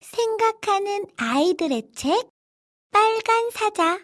생각하는 아이들의 책 빨간 사자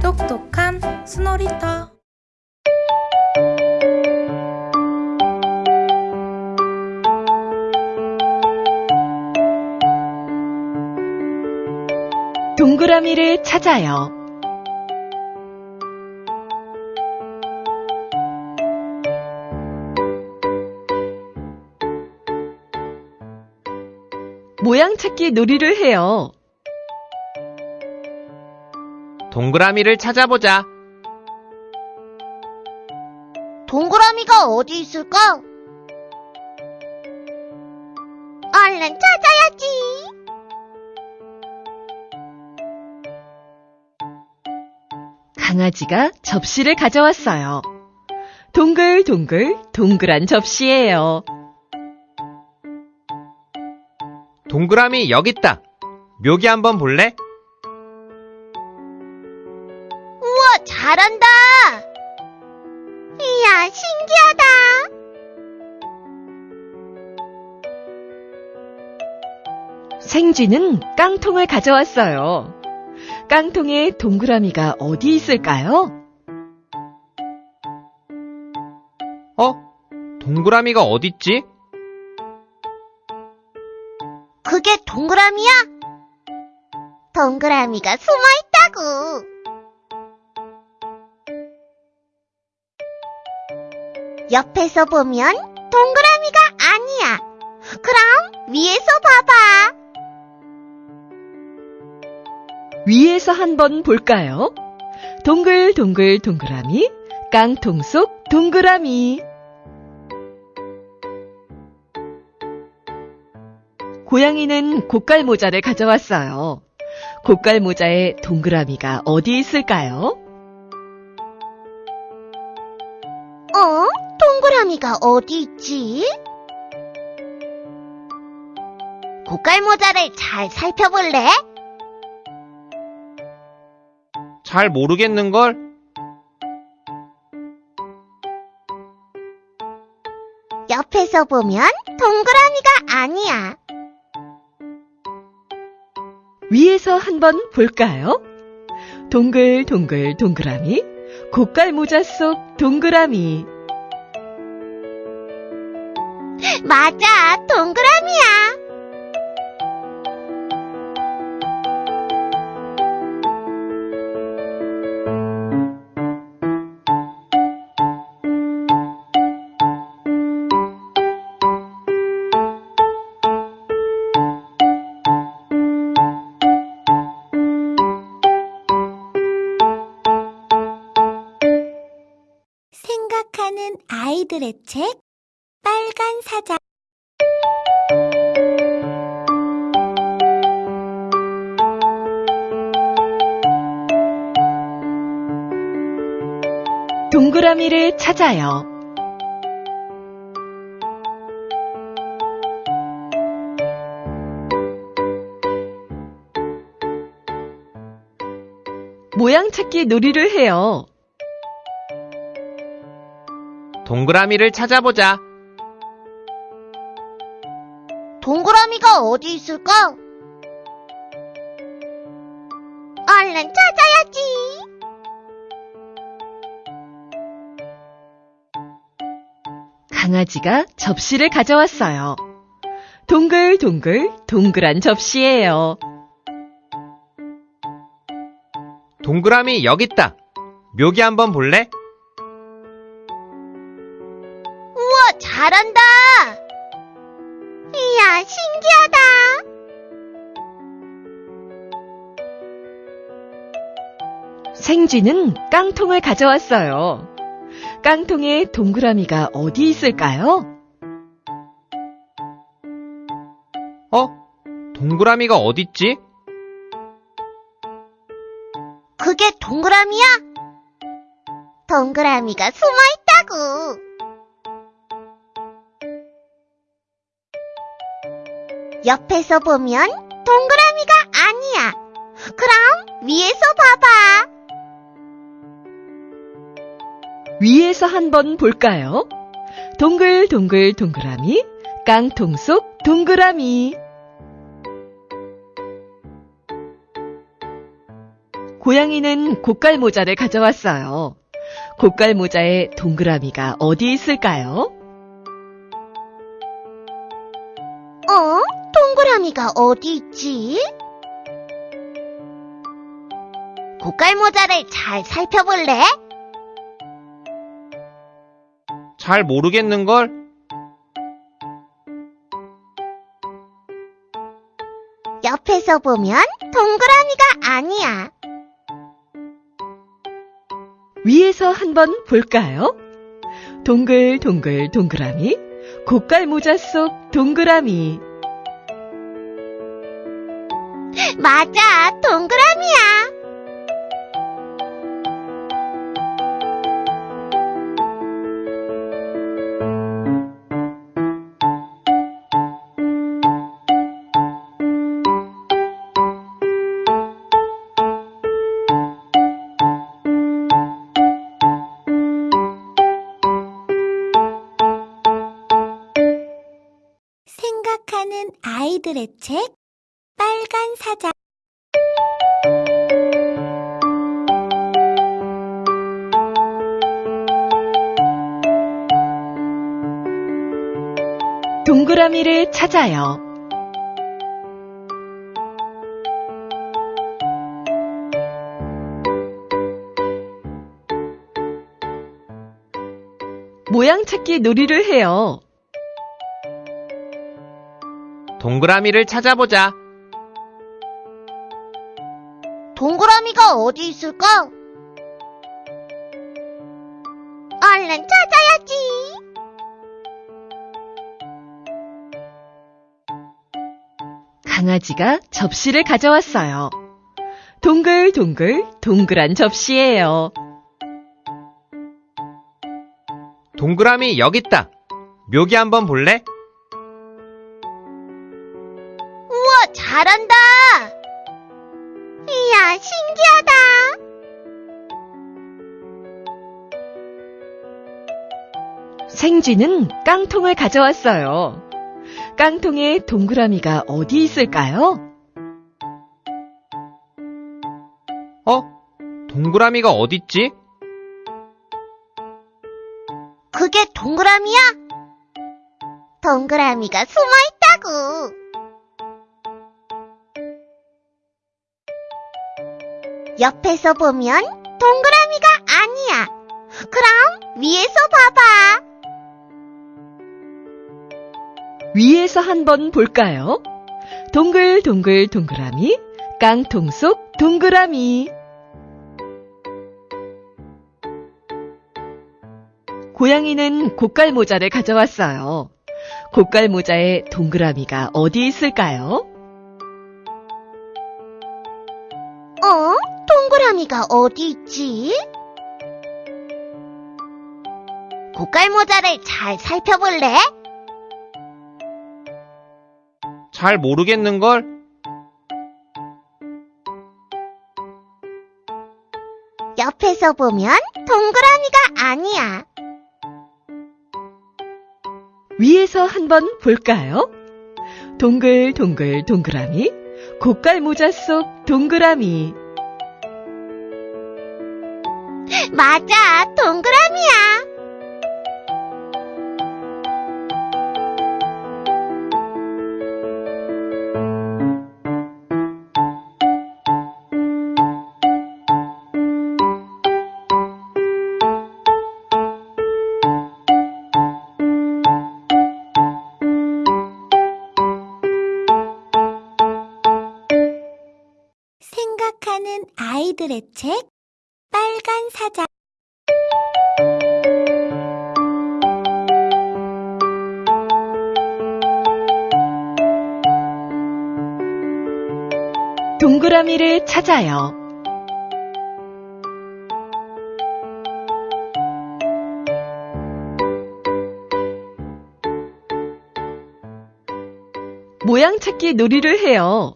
똑똑한 스노리터 동그라미를 찾아요. 모양 찾기 놀이를 해요. 동그라미를 찾아보자. 동그라미가 어디 있을까? 얼른 찾아야지. 강아지가 접시를 가져왔어요. 동글동글 동그란 접시예요. 동그라미 여기 있다. 묘기 한번 볼래? 우와, 잘한다. 이야, 신기하다. 생쥐는 깡통을 가져왔어요. 깡통에 동그라미가 어디 있을까요? 어? 동그라미가 어딨지? 그게 동그라미야? 동그라미가 숨어 있다고. 옆에서 보면 동그라미가 아니야. 그럼 위에서 봐봐. 위에서 한번 볼까요? 동글 동글 동그라미, 깡통 속 동그라미. 고양이는 고깔 모자를 가져왔어요. 고깔 모자에 동그라미가 어디 있을까요? 어? 동그라미가 어디 있지? 고깔 모자를 잘 살펴볼래? 잘 모르겠는걸? 옆에서 보면 동그라미가 아니야. 위에서 한번 볼까요? 동글동글 동그라미, 고깔 모자 속 동그라미. 맞아, 동그라미야. 아이들의 책 빨간 사자 동그라미를 찾아요. 모양 찾기 놀이를 해요. 동그라미를 찾아보자. 동그라미가 어디 있을까? 얼른 찾아야지. 강아지가 접시를 가져왔어요. 동글동글 동그란 접시예요. 동그라미 여기 있다. 묘기 한번 볼래? 생쥐는 깡통을 가져왔어요. 깡통에 동그라미가 어디 있을까요? 어? 동그라미가 어딨지? 그게 동그라미야? 동그라미가 숨어 있다고. 옆에서 보면 동그라미가 아니야. 그럼 위에서 봐봐. 위에서 한번 볼까요? 동글 동글 동그라미, 깡통 속 동그라미. 고양이는 고깔 모자를 가져왔어요. 고깔 모자에 동그라미가 어디 있을까요? 어? 동그라미가 어디 있지? 고깔 모자를 잘 살펴볼래? 잘 모르겠는걸? 옆에서 보면 동그라미가 아니야. 위에서 한번 볼까요? 동글 동글 동그라미, 고깔 모자 속 동그라미. 맞아, 동그라미 아이들의 책 빨간 사자 동그라미를 찾아요. 모양 찾기 놀이를 해요. 동그라미를 찾아보자. 동그라미가 어디 있을까? 얼른 찾아야지. 강아지가 접시를 가져왔어요. 동글동글 동그란 접시예요. 동그라미 여기 있다. 묘기 한번 볼래? 잘한다. 이야, 신기하다. 생쥐는 깡통을 가져왔어요. 깡통에 동그라미가 어디 있을까요? 어? 동그라미가 어딨지? 그게 동그라미야? 동그라미가 숨어 있다고. 옆에서 보면 동그라미가 아니야. 그럼 위에서 봐봐. 위에서 한번 볼까요? 동글 동글 동그라미, 깡통 속 동그라미. 고양이는 고깔 모자를 가져왔어요. 고깔 모자에 동그라미가 어디 있을까요? 동그라미가 어디 있지? 고깔 모자를 잘 살펴볼래? 잘 모르겠는걸? 옆에서 보면 동그라미가 아니야. 위에서 한번 볼까요? 동글동글 동그라미, 고깔 모자 속 동그라미. 맞아, 동그라미야. 생각하는 아이들의 책 빨간 사자 동그라미를 찾아요. 모양 찾기 놀이를 해요.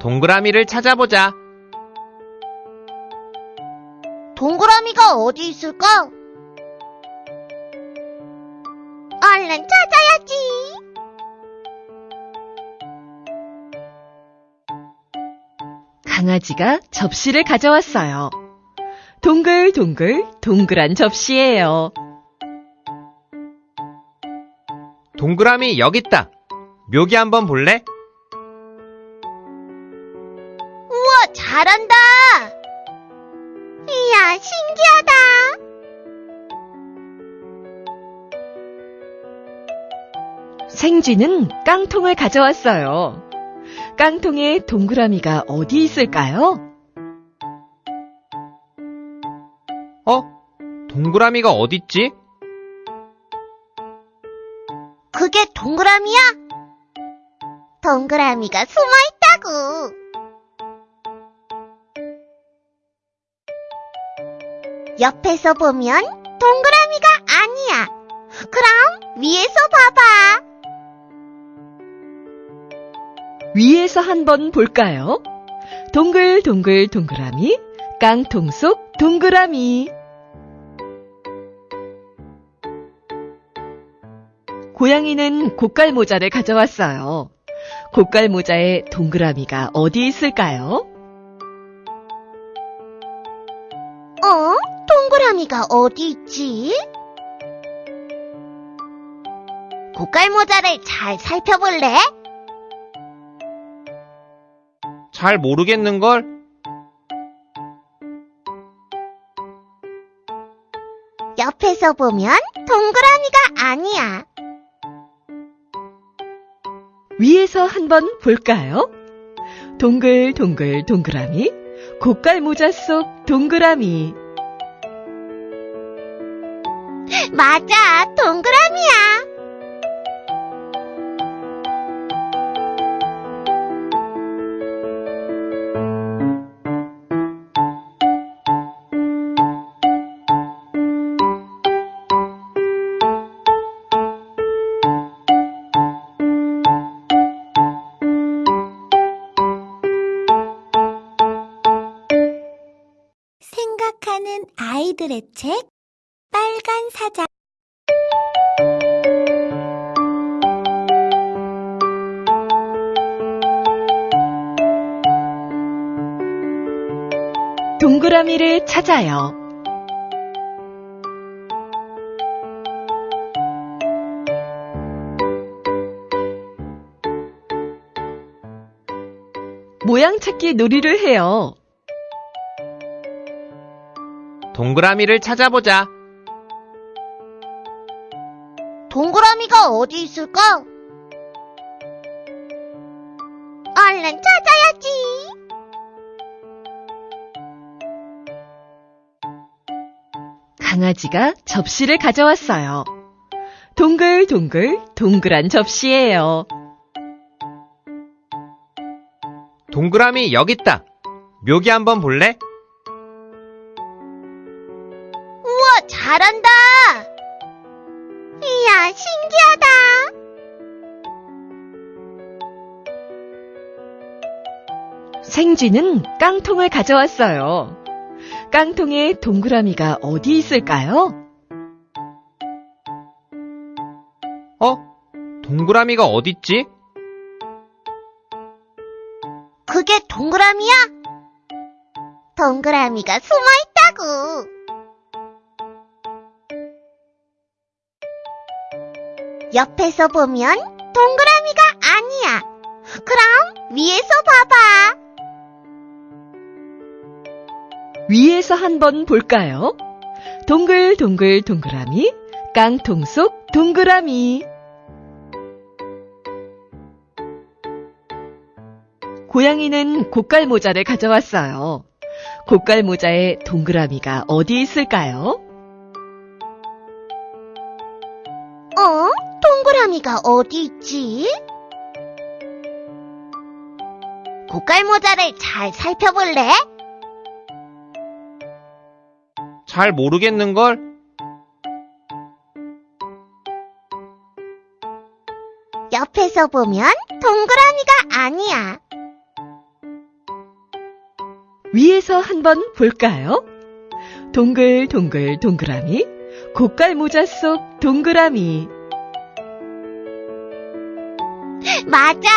동그라미를 찾아보자. 어디 있을까? 얼른 찾아야지. 강아지가 접시를 가져왔어요. 동글동글 동그란 접시예요. 동그라미 여기 있다. 묘기 한번 볼래? 우와, 잘한 생쥐는 깡통을 가져왔어요. 깡통에 동그라미가 어디 있을까요? 어? 동그라미가 어딨지? 그게 동그라미야? 동그라미가 숨어 있다고. 옆에서 보면 동그라미가 아니야. 그럼 위에서 봐봐. 위에서 한번 볼까요? 동글 동글 동그라미, 깡통 속 동그라미. 고양이는 고깔 모자를 가져왔어요. 고깔 모자에 동그라미가 어디 있을까요? 어? 동그라미가 어디 있지? 고깔 모자를 잘 살펴볼래? 잘 모르겠는걸? 옆에서 보면 동그라미가 아니야. 위에서 한번 볼까요? 동글 동글 동그라미, 고깔 모자 속 동그라미. 맞아, 동그라미야. 아이들의 책 빨간 사자 동그라미를 찾아요. 모양 찾기 놀이를 해요. 동그라미를 찾아보자. 동그라미가 어디 있을까? 얼른 찾아야지. 강아지가 접시를 가져왔어요. 동글동글 동그란 접시예요. 동그라미 여기 있다. 묘기 한번 볼래? 생쥐는 깡통을 가져왔어요. 깡통에 동그라미가 어디 있을까요? 어? 동그라미가 어딨지? 그게 동그라미야? 동그라미가 숨어 있다고. 옆에서 보면 동그라미가 아니야. 그럼 위에서 봐봐. 위에서 한번 볼까요? 동글 동글 동그라미, 깡통 속 동그라미. 고양이는 고깔 모자를 가져왔어요. 고깔 모자에 동그라미가 어디 있을까요? 어? 동그라미가 어디 있지? 고깔 모자를 잘 살펴볼래? 잘 모르겠는걸? 옆에서 보면 동그라미가 아니야. 위에서 한번 볼까요? 동글 동글 동그라미 고깔 모자 속 동그라미 맞아